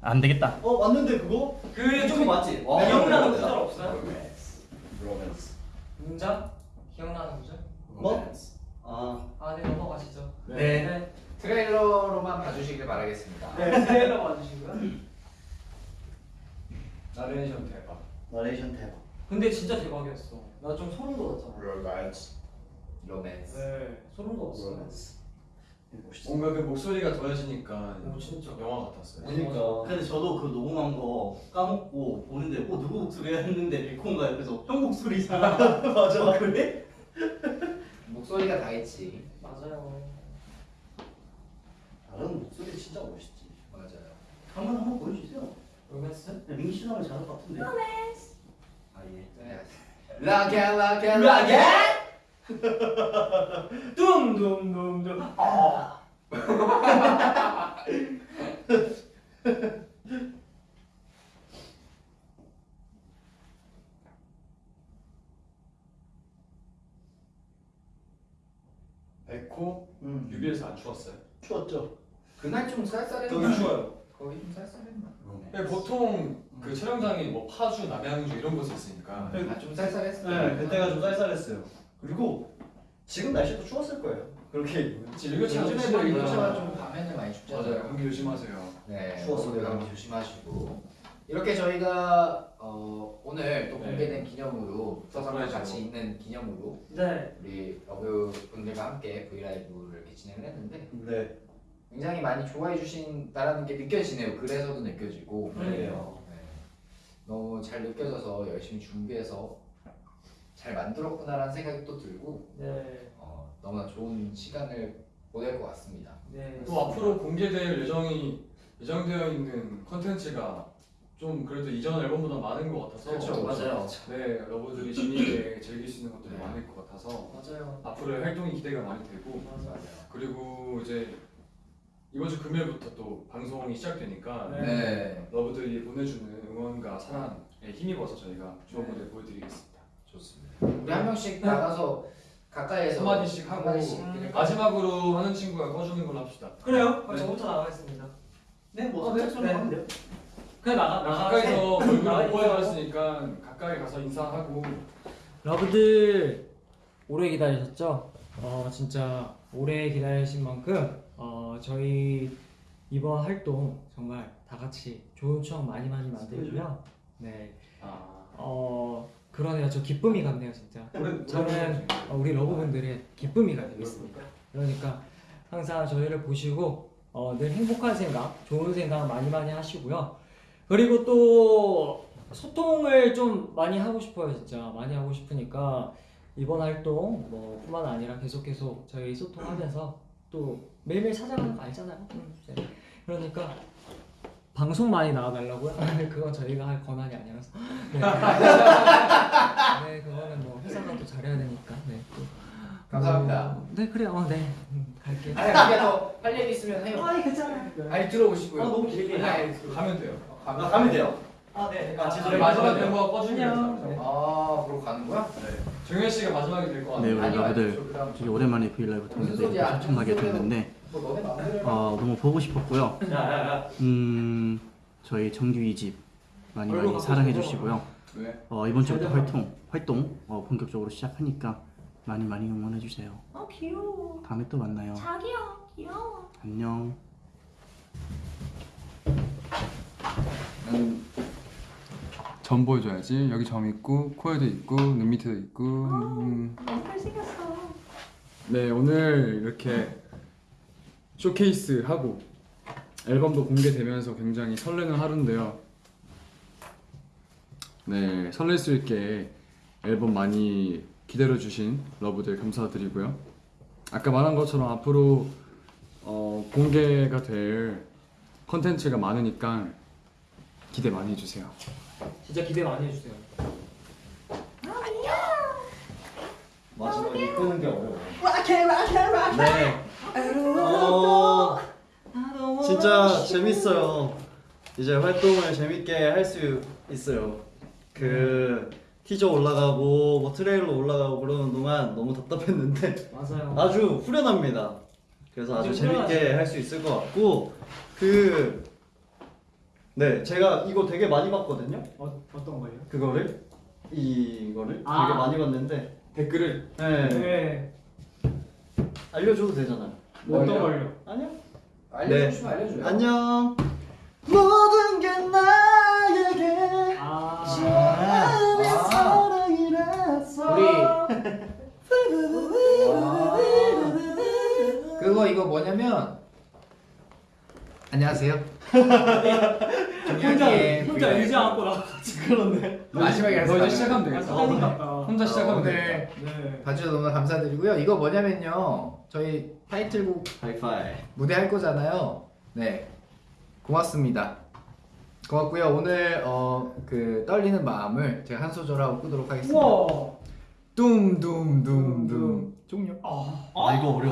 [SPEAKER 6] 안 되겠다.
[SPEAKER 2] 어 맞는데 그거?
[SPEAKER 1] 그게 좀
[SPEAKER 5] 맞지?
[SPEAKER 2] 와,
[SPEAKER 1] 기억나는
[SPEAKER 2] 그거
[SPEAKER 1] 구절 없어요?
[SPEAKER 4] 로맨스.
[SPEAKER 2] 로맨스.
[SPEAKER 1] 문장? 기억나는 구절?
[SPEAKER 2] 뭐? 아,
[SPEAKER 1] 아, 네 넘어가시죠.
[SPEAKER 3] 네.
[SPEAKER 1] 네.
[SPEAKER 4] 트레일러로만 봐주시길 바라겠습니다.
[SPEAKER 1] 네, 트레일러 봐주시고요.
[SPEAKER 3] 나레이션 대박.
[SPEAKER 2] 나레이션 대박.
[SPEAKER 1] 근데 진짜 대박이었어. 나 좀 소름 돋았잖아.
[SPEAKER 4] 로맨스. 로맨스.
[SPEAKER 1] 네, 소름 돋았어.
[SPEAKER 2] 멋있어.
[SPEAKER 3] 뭔가 그 목소리가 더해지니까
[SPEAKER 1] 오, 진짜.
[SPEAKER 3] 영화 같았어요.
[SPEAKER 2] 그러니까.
[SPEAKER 5] 근데 저도 그 녹음한 거 까먹고 보는데 어 누구 목소리야 했는데 백호인가 옆에서 형 목소리잖아. 맞아. 어, 그래?
[SPEAKER 4] 목소리가 다 있지.
[SPEAKER 1] 맞아요.
[SPEAKER 2] 다른 목소리 진짜 멋있지.
[SPEAKER 4] 맞아요.
[SPEAKER 5] 한번 한번 보여주세요.
[SPEAKER 1] 로맨스?
[SPEAKER 5] 야, 민기 씨도 하면 잘할 것 같은데. 아 예.
[SPEAKER 4] 네. 라게 라게
[SPEAKER 1] 라게? 둠둠둠둠. 아.
[SPEAKER 3] 백호
[SPEAKER 2] 음.
[SPEAKER 3] 뮤비에서 안 추웠어요?
[SPEAKER 2] 추웠죠.
[SPEAKER 4] 그날 좀 쌀쌀했나?
[SPEAKER 2] 여기 추워요.
[SPEAKER 4] 거기 좀 쌀쌀했나?
[SPEAKER 3] 네, 보통 그 촬영장이 뭐 파주, 남양주 이런 곳에 있으니까
[SPEAKER 4] 아좀 쌀쌀했어.
[SPEAKER 2] 네, 그때가 좀 쌀쌀했어요. 그리고 지금 날씨도 추웠을 거예요. 그렇게
[SPEAKER 3] 그치 일교차가 좀
[SPEAKER 4] 요즘에 뭐
[SPEAKER 3] 심하니까.
[SPEAKER 4] 일교차가 좀 밤에는 많이 춥잖아요.
[SPEAKER 3] 맞아요. 감기 조심하세요.
[SPEAKER 4] 네,
[SPEAKER 2] 추웠어요.
[SPEAKER 4] 추워서 감기 조심하시고 이렇게 저희가 어, 오늘 또
[SPEAKER 3] 네.
[SPEAKER 4] 공개된 기념으로 서상과
[SPEAKER 3] surprise로.
[SPEAKER 4] 같이 있는 기념으로
[SPEAKER 1] 네.
[SPEAKER 4] 우리 러브 분들과 함께 V LIVE를 이렇게 진행을 했는데
[SPEAKER 2] 네.
[SPEAKER 4] 굉장히 많이 좋아해 주신다라는 게 느껴지네요. 그래서도 느껴지고
[SPEAKER 2] 그러게요.
[SPEAKER 4] 네. 너무 잘 느껴져서 열심히 준비해서 잘 만들었구나라는 생각이 또 들고
[SPEAKER 1] 네.
[SPEAKER 4] 어, 너무나 좋은 시간을 보낼 것 같습니다.
[SPEAKER 1] 네.
[SPEAKER 3] 또 앞으로 공개될 예정이 예정되어 있는 컨텐츠가 좀 그래도 이전 앨범보다 많은 것 같아서
[SPEAKER 4] 그렇죠, 맞아요.
[SPEAKER 3] 네 러브들이 재미있게 즐길 수 있는 것들이
[SPEAKER 4] 네.
[SPEAKER 3] 많을 것 같아서
[SPEAKER 1] 맞아요.
[SPEAKER 3] 앞으로의 활동이 기대가 많이 되고
[SPEAKER 1] 맞아요.
[SPEAKER 3] 그리고 이제 이번 주 금요일부터 또 방송이 시작되니까
[SPEAKER 1] 네.
[SPEAKER 4] 네,
[SPEAKER 3] 러브들이 보내주는 응원과 사랑에 힘입어서 저희가 좋은 무대 보여드리겠습니다.
[SPEAKER 4] 좋습니다. 우리 한 명씩 나가서 가까이에서
[SPEAKER 3] 한 마디씩 하고
[SPEAKER 4] 한마디씩
[SPEAKER 1] 음.
[SPEAKER 3] 마지막으로 하는 친구가 꺼주는 걸로 합시다.
[SPEAKER 1] 그래요?
[SPEAKER 3] 네.
[SPEAKER 1] 저부터 나가겠습니다.
[SPEAKER 5] 네, 뭐
[SPEAKER 1] 어, 네, 네.
[SPEAKER 5] 돼요.
[SPEAKER 1] 그냥 나가 나가.
[SPEAKER 3] 가까이서 얼굴. 보여드렸으니까 가까이 가서 인사하고
[SPEAKER 1] 러브들 오래 기다리셨죠? 어 진짜 오래 기다리신 만큼 어 저희 이번 활동 정말 다 같이 좋은 추억 많이 많이 만들고요. 네.
[SPEAKER 3] 아
[SPEAKER 1] 어 그러네요. 저 기쁨이 같네요 진짜. 저는 어, 우리 러브분들의 기쁨이가 되겠습니다. 그러니까 항상 저희를 보시고 어, 늘 행복한 생각, 좋은 생각 많이 많이 하시고요. 그리고 또 소통을 좀 많이 하고 싶어요, 진짜 많이 하고 싶으니까 이번 활동 뭐 뿐만 아니라 계속 계속 저희 소통하면서 또 매일매일 찾아가는 거 알잖아요. 음, 이제. 그러니까 방송 많이 나와달라고요? 그건 저희가 할 권한이 아니라서. 네. 네, 그거는 뭐 회사가 또 잘해야 되니까. 네. 또.
[SPEAKER 4] 감사합니다.
[SPEAKER 1] 어, 네, 그래요. 어, 네. 음.
[SPEAKER 7] 갈게.
[SPEAKER 4] 아니 그게 더할 얘기 있으면 해요.
[SPEAKER 7] 아니 괜찮아.
[SPEAKER 4] 아니 들어오시고요.
[SPEAKER 2] 아, 너무 길게.
[SPEAKER 4] 아니,
[SPEAKER 8] 가면 돼요.
[SPEAKER 4] 가면
[SPEAKER 2] 아, 가면 돼요.
[SPEAKER 7] 아 네.
[SPEAKER 2] 아,
[SPEAKER 8] 우리 마지막 멤버가
[SPEAKER 7] 안녕.
[SPEAKER 8] 했잖아요.
[SPEAKER 4] 아 그러고 가는 거야?
[SPEAKER 8] 정현 씨가 마지막이
[SPEAKER 5] 될것네
[SPEAKER 8] 같아요.
[SPEAKER 5] 우리
[SPEAKER 4] 아니요,
[SPEAKER 5] 여러분들 되게 오랜만에 브이라이브
[SPEAKER 4] 소리야?
[SPEAKER 5] 엄청나게? 됐는데 어, 너무 보고 싶었고요. 음 저희 정규 2집 많이 많이 사랑해 주시고요.
[SPEAKER 8] 네.
[SPEAKER 5] 어, 이번 주부터 활동 활동 어, 본격적으로 시작하니까 많이 많이 응원해 주세요.
[SPEAKER 7] 어 귀여워.
[SPEAKER 5] 다음에 또 만나요.
[SPEAKER 7] 자기야 귀여워.
[SPEAKER 5] 안녕.
[SPEAKER 3] 점 보여줘야지. 여기 점 있고 코에도 있고 눈 밑에도 있고. 음.
[SPEAKER 7] 너무 잘생겼어.
[SPEAKER 3] 네 오늘 이렇게 쇼케이스 하고 앨범도 공개되면서 굉장히 설레는 하루인데요. 네 설렐 수 있게 앨범 많이 기다려 주신 러브들 감사드리고요. 아까 말한 것처럼 앞으로 어, 공개가 될 컨텐츠가 많으니까 기대 많이 해주세요.
[SPEAKER 1] 진짜 기대 많이 해주세요.
[SPEAKER 2] 마지막에 끄는 게 어려워.
[SPEAKER 7] 락해 락해 락해.
[SPEAKER 2] 네. 어, 진짜 재밌어요. 이제 활동을 재밌게 할 수 있어요. 그 티저 올라가고 뭐 트레일러 올라가고 그러는 동안 너무 답답했는데
[SPEAKER 1] 맞아요.
[SPEAKER 2] 아주 후련합니다. 그래서 아주 재밌게. 할 수 있을 것 같고 그 네, 제가 이거 되게 많이 봤거든요.
[SPEAKER 1] 어, 어떤 거예요?
[SPEAKER 2] 그거를 이거를
[SPEAKER 1] 아.
[SPEAKER 2] 되게 많이 봤는데
[SPEAKER 8] 댓글을
[SPEAKER 2] 네.
[SPEAKER 1] 네.
[SPEAKER 2] 알려줘도 되잖아요.
[SPEAKER 1] 어떤 걸요?
[SPEAKER 2] 아니요.
[SPEAKER 4] 알려주시면 알려줘요.
[SPEAKER 2] 안녕. 모든 게 나에게
[SPEAKER 1] 아.
[SPEAKER 2] 처음의
[SPEAKER 4] 아.
[SPEAKER 2] 사랑이라서
[SPEAKER 4] 우리 그거 이거 뭐냐면 안녕하세요.
[SPEAKER 1] 혼자 혼자. 의지 않고 나.
[SPEAKER 2] 그렇네.
[SPEAKER 4] 마지막에
[SPEAKER 3] 너 이제 시작하면
[SPEAKER 1] 같다.
[SPEAKER 3] 혼자 시작하면 되겠다.
[SPEAKER 4] 오늘
[SPEAKER 1] 네.
[SPEAKER 4] 봐주셔서 너무 감사드리고요. 이거 뭐냐면요. 저희 타이틀곡
[SPEAKER 2] 하이파이.
[SPEAKER 4] 무대 할 거잖아요. 네. 고맙습니다. 고맙고요. 오늘 어 그 떨리는 마음을 제가 한 소절하고 끄도록 하겠습니다. 둠둠둠둠 종료.
[SPEAKER 1] 아.
[SPEAKER 2] 아 이거 어려워.